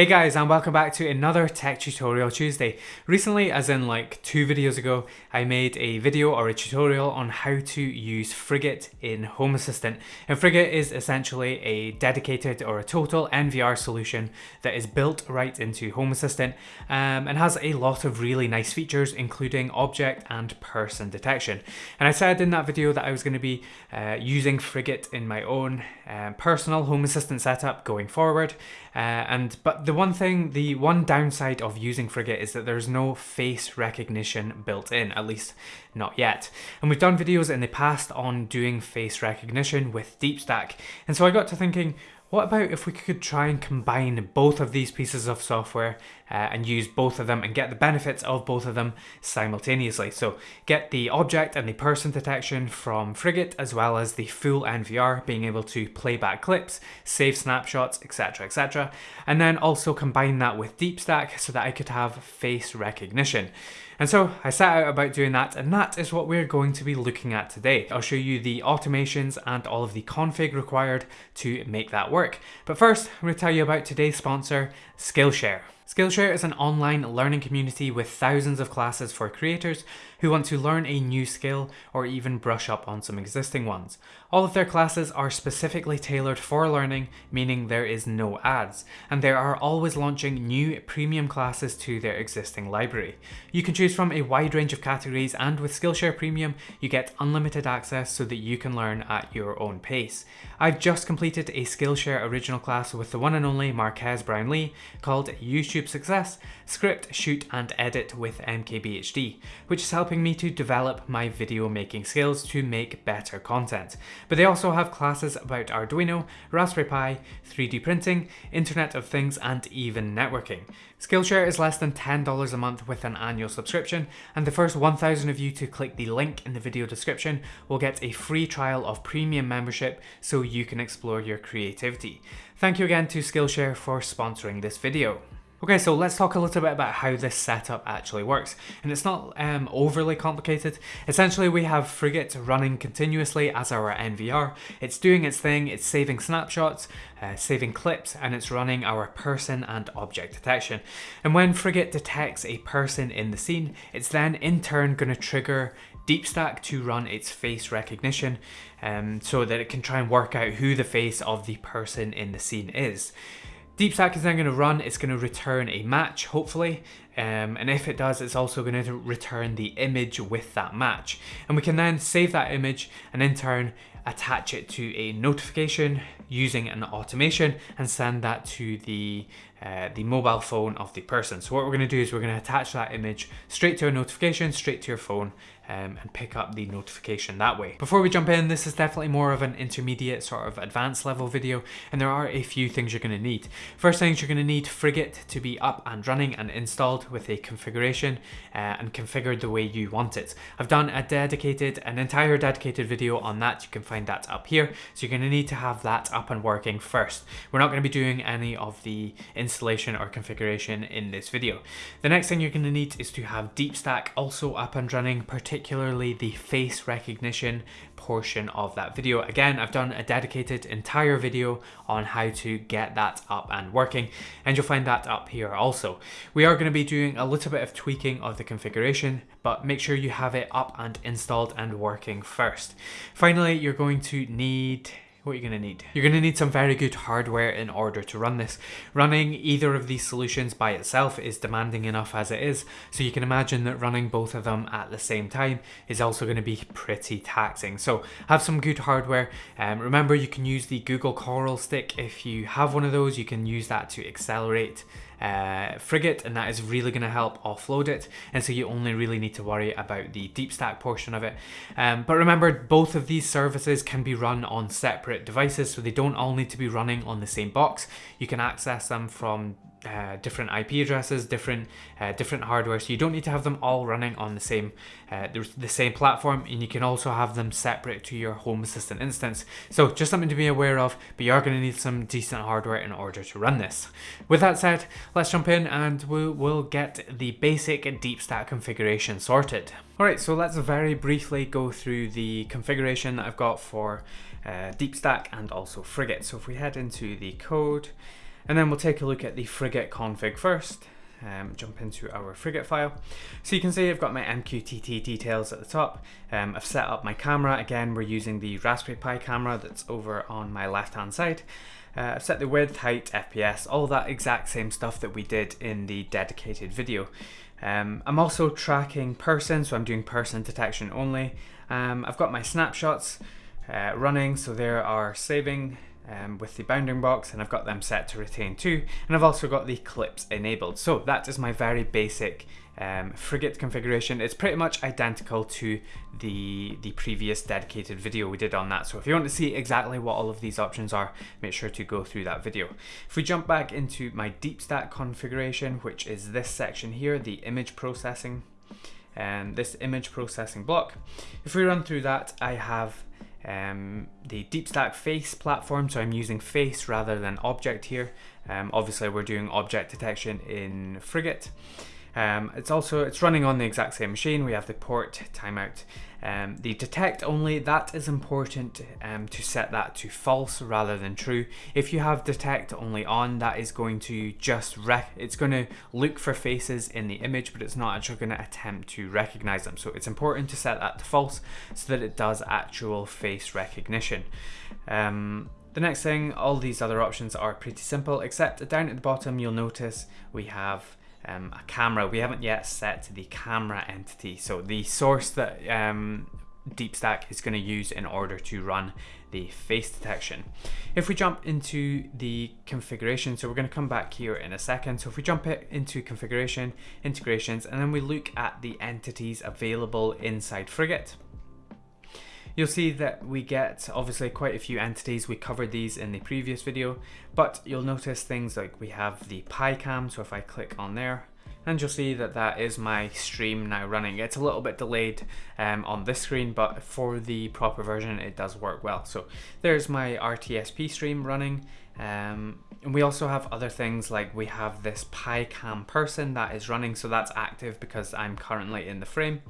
Hey guys and welcome back to another Tech Tutorial Tuesday. Recently, as in like two videos ago, I made a video or a tutorial on how to use Frigate in Home Assistant. And Frigate is essentially a dedicated or a total NVR solution that is built right into Home Assistant um, and has a lot of really nice features including object and person detection. And I said in that video that I was going to be uh, using Frigate in my own um, personal Home Assistant setup going forward. Uh, and but the one thing, the one downside of using Frigate is that there's no face recognition built in, at least not yet. And we've done videos in the past on doing face recognition with DeepStack. And so I got to thinking, what about if we could try and combine both of these pieces of software uh, and use both of them and get the benefits of both of them simultaneously? So get the object and the person detection from Frigate as well as the full NVR, being able to play back clips, save snapshots, etc, etc. And then also combine that with DeepStack so that I could have face recognition. And so I set out about doing that and that is what we're going to be looking at today. I'll show you the automations and all of the config required to make that work. But first, I'm going to tell you about today's sponsor, Skillshare. Skillshare is an online learning community with thousands of classes for creators who want to learn a new skill or even brush up on some existing ones. All of their classes are specifically tailored for learning, meaning there is no ads, and they are always launching new premium classes to their existing library. You can choose from a wide range of categories and with Skillshare Premium, you get unlimited access so that you can learn at your own pace. I've just completed a Skillshare original class with the one and only Marques Brownlee called YouTube success, script, shoot and edit with MKBHD, which is helping me to develop my video making skills to make better content. But they also have classes about Arduino, Raspberry Pi, 3D printing, Internet of Things and even networking. Skillshare is less than $10 a month with an annual subscription, and the first 1,000 of you to click the link in the video description will get a free trial of premium membership so you can explore your creativity. Thank you again to Skillshare for sponsoring this video. Okay, so let's talk a little bit about how this setup actually works. And it's not um, overly complicated. Essentially, we have Frigate running continuously as our NVR. It's doing its thing, it's saving snapshots, uh, saving clips, and it's running our person and object detection. And when Frigate detects a person in the scene, it's then in turn going to trigger DeepStack to run its face recognition um, so that it can try and work out who the face of the person in the scene is. DeepStack is then going to run, it's going to return a match, hopefully, um, and if it does, it's also going to return the image with that match. And we can then save that image and in turn attach it to a notification using an automation and send that to the uh, the mobile phone of the person. So what we're going to do is we're going to attach that image straight to a notification, straight to your phone, um, and pick up the notification that way. Before we jump in, this is definitely more of an intermediate sort of advanced level video, and there are a few things you're going to need. First things you're going to need Frigate to be up and running and installed with a configuration uh, and configured the way you want it. I've done a dedicated, an entire dedicated video on that. You can find that up here. So you're going to need to have that up and working first. We're not going to be doing any of the installation or configuration in this video. The next thing you're going to need is to have DeepStack also up and running, particularly the face recognition portion of that video. Again, I've done a dedicated entire video on how to get that up and working, and you'll find that up here also. We are going to be doing a little bit of tweaking of the configuration, but make sure you have it up and installed and working first. Finally, you're going to need what you're going to need. You're going to need some very good hardware in order to run this. Running either of these solutions by itself is demanding enough as it is, so you can imagine that running both of them at the same time is also going to be pretty taxing. So have some good hardware. Um, remember you can use the Google Coral Stick if you have one of those, you can use that to accelerate uh, frigate and that is really going to help offload it and so you only really need to worry about the deep stack portion of it. Um, but remember both of these services can be run on separate devices so they don't all need to be running on the same box. You can access them from uh, different IP addresses, different uh, different hardware. So you don't need to have them all running on the same uh, the, same platform, and you can also have them separate to your Home Assistant instance. So just something to be aware of. But you are going to need some decent hardware in order to run this. With that said, let's jump in and we'll, we'll get the basic DeepStack configuration sorted. All right, so let's very briefly go through the configuration that I've got for uh, DeepStack and also Frigate. So if we head into the code And then we'll take a look at the frigate config first. Um, jump into our frigate file. So you can see I've got my MQTT details at the top. Um, I've set up my camera. Again, we're using the Raspberry Pi camera that's over on my left hand side. Uh, I've set the width, height, FPS, all that exact same stuff that we did in the dedicated video. Um, I'm also tracking person, so I'm doing person detection only. Um, I've got my snapshots uh, running, so there are saving um, with the bounding box and I've got them set to retain too. And I've also got the clips enabled. So that is my very basic um, frigate configuration. It's pretty much identical to the the previous dedicated video we did on that. So if you want to see exactly what all of these options are make sure to go through that video. If we jump back into my deep stack configuration which is this section here the image processing and this image processing block. If we run through that I have um, the DeepStack face platform, so I'm using face rather than object here. Um, obviously we're doing object detection in Frigate. Um, it's also, it's running on the exact same machine. We have the port timeout. Um, the detect only, that is important um, to set that to false rather than true. If you have detect only on, that is going to just rec it's going to look for faces in the image, but it's not actually going to attempt to recognize them. So it's important to set that to false so that it does actual face recognition. Um, the next thing, all these other options are pretty simple, except down at the bottom you'll notice we have um, a camera. We haven't yet set the camera entity, so the source that um, DeepStack is going to use in order to run the face detection. If we jump into the configuration, so we're going to come back here in a second. So if we jump it into configuration, integrations, and then we look at the entities available inside Frigate. You'll see that we get obviously quite a few entities. We covered these in the previous video, but you'll notice things like we have the PyCam. So if I click on there, and you'll see that that is my stream now running. It's a little bit delayed um, on this screen, but for the proper version, it does work well. So there's my RTSP stream running. Um, and we also have other things like we have this PyCam person that is running. So that's active because I'm currently in the frame.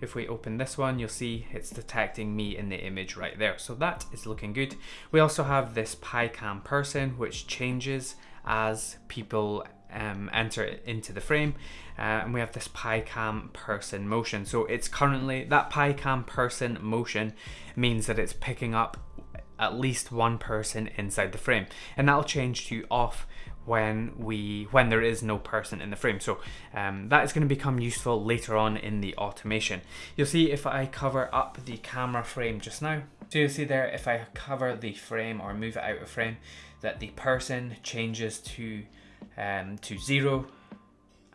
If we open this one, you'll see it's detecting me in the image right there. So that is looking good. We also have this PyCam person, which changes as people um, enter into the frame. Uh, and we have this PyCam person motion. So it's currently, that PyCam person motion means that it's picking up at least one person inside the frame. And that'll change to off when we when there is no person in the frame. So um, that is going to become useful later on in the automation. You'll see if I cover up the camera frame just now. So you'll see there if I cover the frame or move it out of frame that the person changes to um, to zero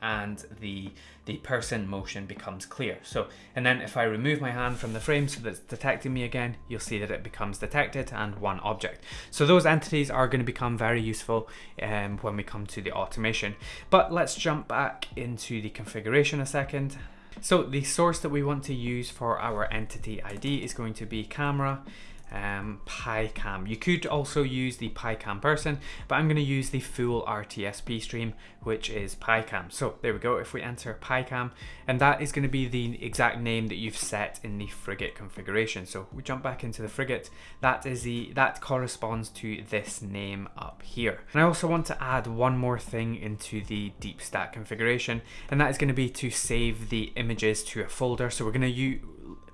and the the person motion becomes clear. So, and then if I remove my hand from the frame so that it's detecting me again, you'll see that it becomes detected and one object. So those entities are going to become very useful um, when we come to the automation. But let's jump back into the configuration a second. So the source that we want to use for our entity ID is going to be camera um, PyCam. You could also use the PyCam person, but I'm going to use the full RTSP stream, which is PyCam. So there we go. If we enter PyCam, and that is going to be the exact name that you've set in the frigate configuration. So we jump back into the frigate. That is the that corresponds to this name up here. And I also want to add one more thing into the deep stack configuration, and that is going to be to save the images to a folder. So we're going to use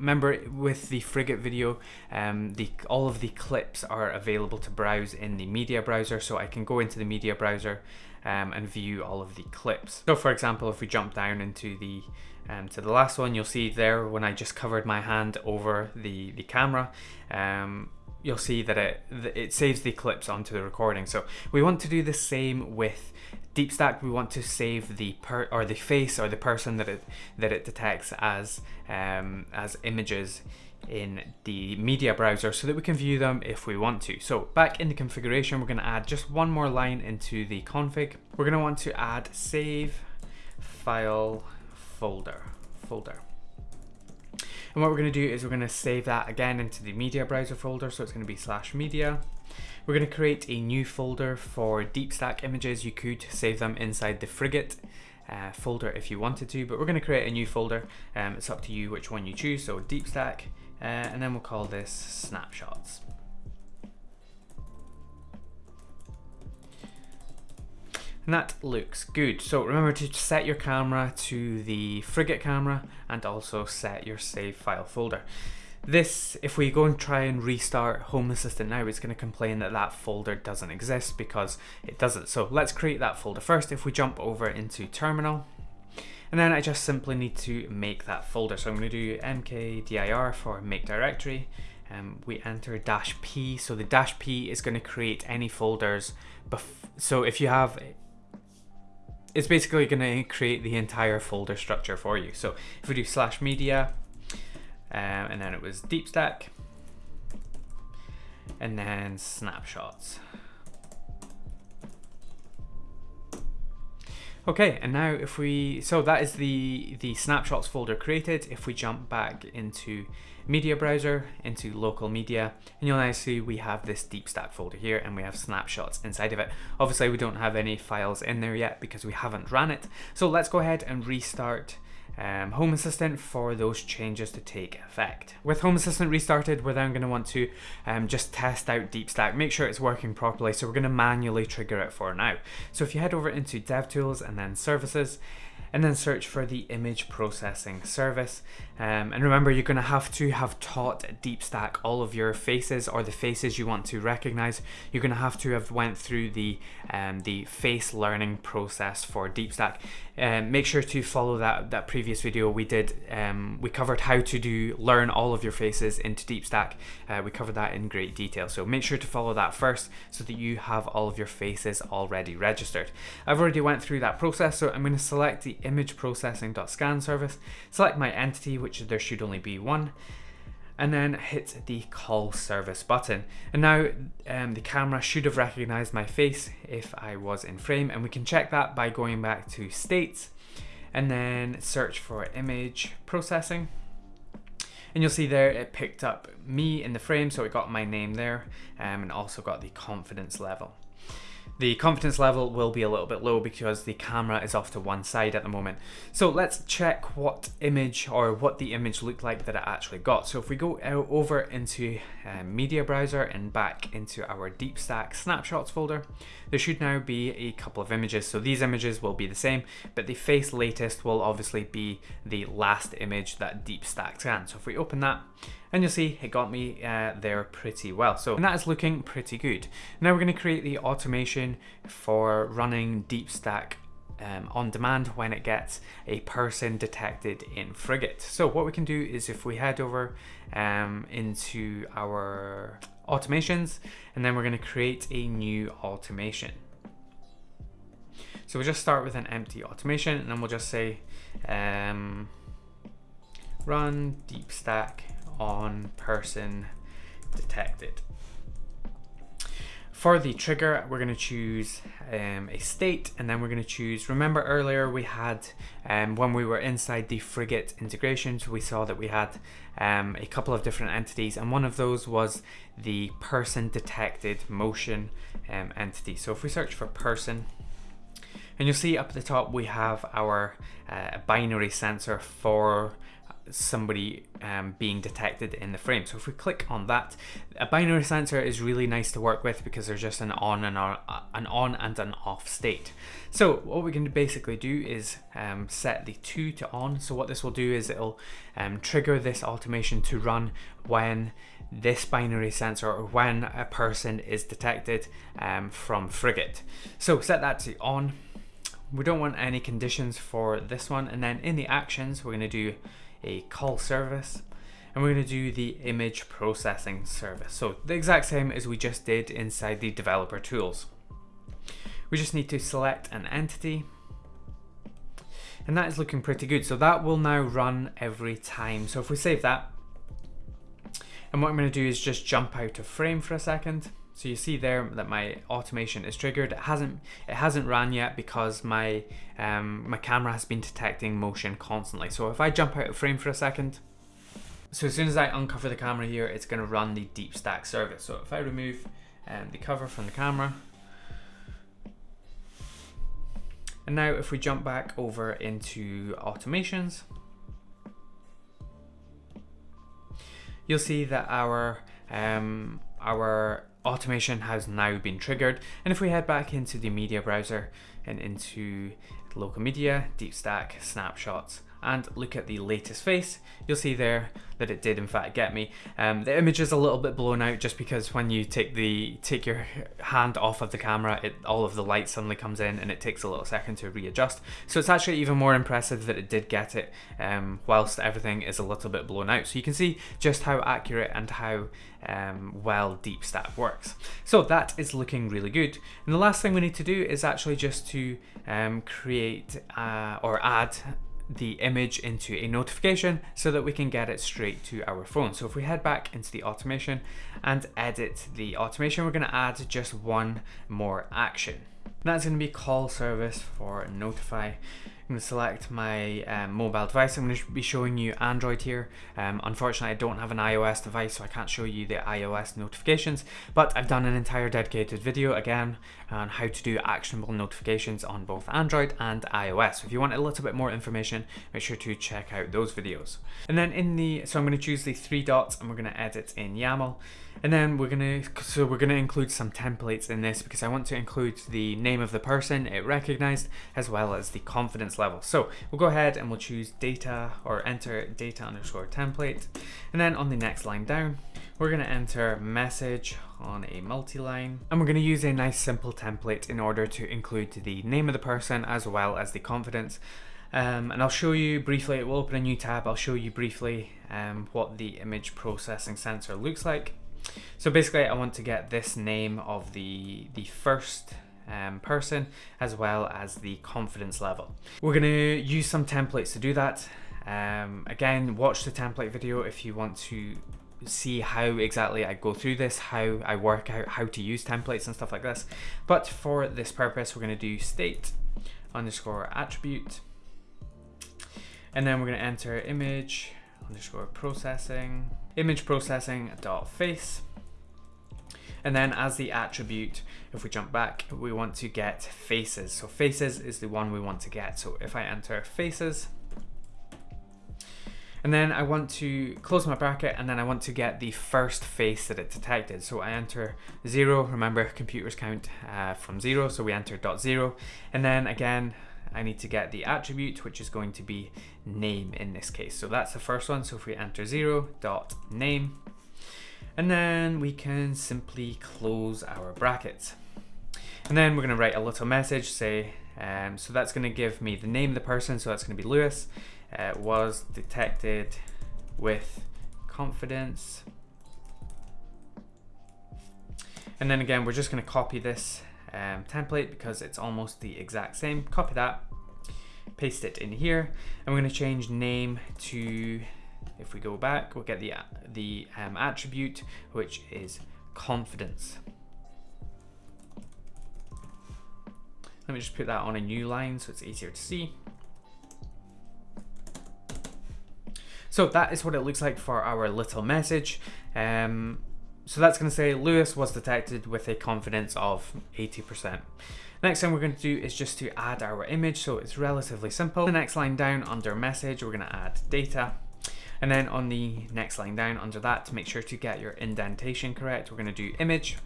remember with the frigate video um, the all of the clips are available to browse in the media browser so I can go into the media browser um, and view all of the clips. So for example if we jump down into the um, to the last one you'll see there when I just covered my hand over the the camera um, you'll see that it it saves the clips onto the recording. So we want to do the same with DeepStack, we want to save the per or the face or the person that it that it detects as um, as images in the media browser so that we can view them if we want to. So back in the configuration, we're going to add just one more line into the config. We're going to want to add save file folder folder. And what we're going to do is we're going to save that again into the media browser folder. So it's going to be slash media we're going to create a new folder for DeepStack images. You could save them inside the Frigate uh, folder if you wanted to, but we're going to create a new folder. Um, it's up to you which one you choose. So DeepStack, uh, and then we'll call this snapshots. And that looks good. So remember to set your camera to the Frigate camera and also set your save file folder. This, if we go and try and restart Home Assistant now, it's going to complain that that folder doesn't exist because it doesn't. So let's create that folder first. If we jump over into Terminal, and then I just simply need to make that folder. So I'm going to do mkdir for make directory. Um, we enter dash p. So the dash p is going to create any folders. so if you have it's basically going to create the entire folder structure for you. So if we do slash media, um, and then it was deep stack, and then snapshots. Okay, and now if we, so that is the, the snapshots folder created. If we jump back into media browser, into local media, and you'll now see we have this deep stack folder here and we have snapshots inside of it. Obviously we don't have any files in there yet because we haven't ran it. So let's go ahead and restart um, Home Assistant for those changes to take effect. With Home Assistant restarted, we're then going to want to um, just test out DeepStack, make sure it's working properly. So we're going to manually trigger it for now. So if you head over into DevTools and then Services, and then search for the image processing service. Um, and remember, you're going to have to have taught DeepStack all of your faces or the faces you want to recognize. You're going to have to have went through the um, the face learning process for DeepStack. Um, make sure to follow that that previous video we did. Um, we covered how to do learn all of your faces into DeepStack. Uh, we covered that in great detail. So make sure to follow that first so that you have all of your faces already registered. I've already went through that process, so I'm going to select the image processing.scan service, select my entity, which there should only be one, and then hit the call service button. And now um, the camera should have recognized my face if I was in frame, and we can check that by going back to states and then search for image processing. And you'll see there it picked up me in the frame, so it got my name there um, and also got the confidence level. The confidence level will be a little bit low because the camera is off to one side at the moment. So let's check what image or what the image looked like that it actually got. So if we go over into um, media browser and back into our DeepStack snapshots folder, there should now be a couple of images. So these images will be the same, but the face latest will obviously be the last image that DeepStack scanned. So if we open that, and you'll see it got me uh, there pretty well. So and that is looking pretty good. Now we're going to create the automation for running DeepStack um, on demand when it gets a person detected in Frigate. So what we can do is if we head over um, into our automations and then we're going to create a new automation. So we'll just start with an empty automation and then we'll just say um, run DeepStack on person detected. For the trigger, we're going to choose um, a state and then we're going to choose, remember earlier we had, um, when we were inside the Frigate integrations, we saw that we had um, a couple of different entities and one of those was the person detected motion um, entity. So if we search for person, and you'll see up at the top we have our uh, binary sensor for somebody um, being detected in the frame. So if we click on that, a binary sensor is really nice to work with because there's just an on and on, an on and an off state. So what we can basically do is um, set the two to on. So what this will do is it'll um, trigger this automation to run when this binary sensor or when a person is detected um, from Frigate. So set that to on. We don't want any conditions for this one. And then in the actions, we're going to do a call service and we're going to do the image processing service. So the exact same as we just did inside the developer tools. We just need to select an entity and that is looking pretty good. So that will now run every time. So if we save that and what I'm going to do is just jump out of frame for a second so you see there that my automation is triggered. It hasn't it hasn't ran yet because my um, my camera has been detecting motion constantly. So if I jump out of frame for a second, so as soon as I uncover the camera here, it's going to run the DeepStack service. So if I remove um, the cover from the camera, and now if we jump back over into automations, you'll see that our um, our automation has now been triggered. And if we head back into the media browser and into local media, deep stack, snapshots, and look at the latest face, you'll see there that it did in fact get me. Um, the image is a little bit blown out just because when you take the take your hand off of the camera, it, all of the light suddenly comes in and it takes a little second to readjust. So it's actually even more impressive that it did get it um, whilst everything is a little bit blown out. So you can see just how accurate and how um, well deep stack works. So that is looking really good. And the last thing we need to do is actually just to um, create uh, or add the image into a notification so that we can get it straight to our phone. So if we head back into the automation and edit the automation, we're going to add just one more action. That's going to be call service for notify going to select my um, mobile device. I'm going to be showing you Android here. Um, unfortunately, I don't have an iOS device, so I can't show you the iOS notifications, but I've done an entire dedicated video again on how to do actionable notifications on both Android and iOS. If you want a little bit more information, make sure to check out those videos. And then in the, so I'm going to choose the three dots and we're going to edit in YAML. And then we're gonna, so we're gonna include some templates in this because I want to include the name of the person it recognized as well as the confidence level. So we'll go ahead and we'll choose data or enter data underscore template. And then on the next line down, we're gonna enter message on a multi-line and we're going to use a nice simple template in order to include the name of the person as well as the confidence um, and I'll show you briefly, it will open a new tab, I'll show you briefly um, what the image processing sensor looks like. So basically I want to get this name of the, the first um, person as well as the confidence level. We're going to use some templates to do that. Um, again, watch the template video if you want to see how exactly I go through this, how I work out how to use templates and stuff like this. But for this purpose, we're going to do state underscore attribute. And then we're going to enter image underscore processing image processing dot face and then as the attribute if we jump back we want to get faces so faces is the one we want to get so if I enter faces and then I want to close my bracket and then I want to get the first face that it detected. So I enter zero, remember computers count uh, from zero, so we enter dot zero. And then again, I need to get the attribute, which is going to be name in this case. So that's the first one. So if we enter zero dot name, and then we can simply close our brackets. And then we're going to write a little message, say, um, so that's going to give me the name of the person, so that's going to be Lewis, uh, was detected with confidence. And then again, we're just going to copy this um, template because it's almost the exact same. Copy that, paste it in here, and we're going to change name to, if we go back, we'll get the, the um, attribute, which is confidence. Let me just put that on a new line so it's easier to see. So that is what it looks like for our little message. Um, so that's going to say Lewis was detected with a confidence of 80%. Next thing we're going to do is just to add our image, so it's relatively simple. The next line down under message, we're going to add data. And then on the next line down under that, to make sure to get your indentation correct, we're going to do image.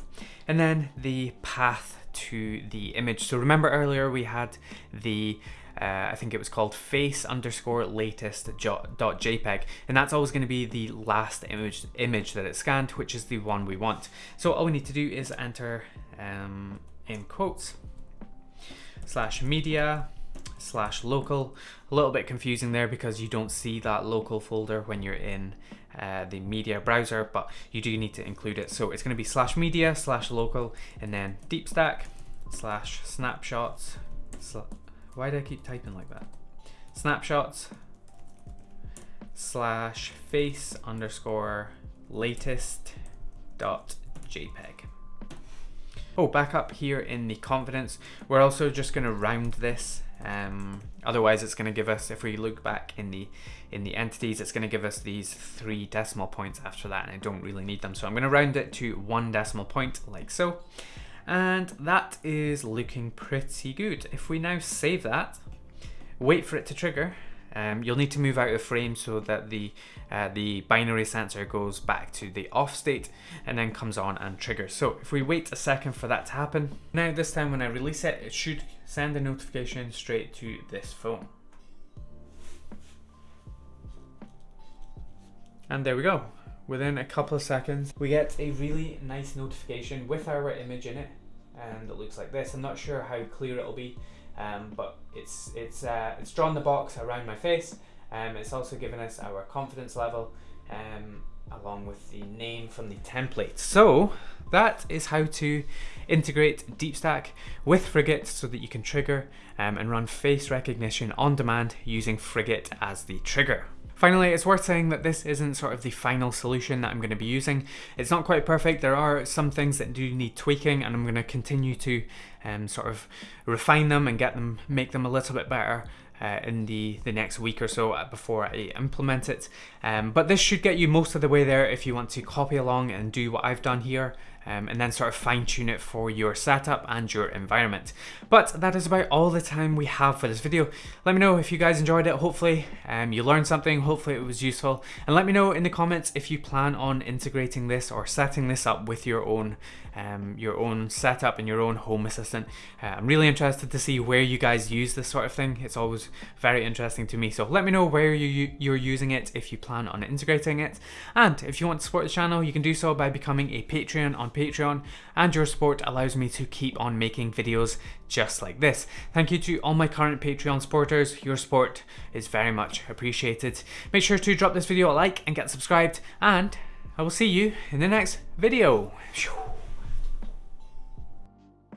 And then the path to the image. So remember earlier we had the uh, I think it was called face underscore latest dot JPEG, and that's always going to be the last image image that it scanned, which is the one we want. So all we need to do is enter um, in quotes slash media slash local. A little bit confusing there because you don't see that local folder when you're in uh, the media browser, but you do need to include it. So it's going to be slash media slash local and then deep stack slash snapshots why do I keep typing like that? Snapshots slash face underscore latest dot JPEG. Oh, back up here in the confidence, we're also just going to round this. Um, otherwise, it's going to give us, if we look back in the in the entities, it's going to give us these three decimal points after that, and I don't really need them. So I'm going to round it to one decimal point, like so. And that is looking pretty good. If we now save that, wait for it to trigger, um, you'll need to move out of frame so that the uh, the binary sensor goes back to the off state and then comes on and triggers. So if we wait a second for that to happen, now this time when I release it, it should send a notification straight to this phone. And there we go. Within a couple of seconds, we get a really nice notification with our image in it. And it looks like this. I'm not sure how clear it'll be, um, but it's, it's, uh, it's drawn the box around my face. Um, it's also given us our confidence level um, along with the name from the template. So that is how to integrate DeepStack with Frigate so that you can trigger um, and run face recognition on demand using Frigate as the trigger. Finally, it's worth saying that this isn't sort of the final solution that I'm going to be using. It's not quite perfect. There are some things that do need tweaking and I'm going to continue to um, sort of refine them and get them, make them a little bit better uh, in the, the next week or so before I implement it. Um, but this should get you most of the way there if you want to copy along and do what I've done here um, and then sort of fine tune it for your setup and your environment. But that is about all the time we have for this video. Let me know if you guys enjoyed it. Hopefully um, you learned something, hopefully it was useful. And let me know in the comments if you plan on integrating this or setting this up with your own um, your own setup and your own home assistant. Uh, I'm really interested to see where you guys use this sort of thing. It's always very interesting to me. So let me know where you, you're using it if you plan on integrating it. And if you want to support the channel, you can do so by becoming a Patreon on Patreon, and your support allows me to keep on making videos just like this. Thank you to all my current Patreon supporters, your support is very much appreciated. Make sure to drop this video a like and get subscribed, and I will see you in the next video.